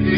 Yeah.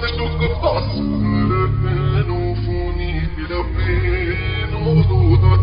La clé n'ouvre pas, c'est la clé n'ouvre pas, c'est la.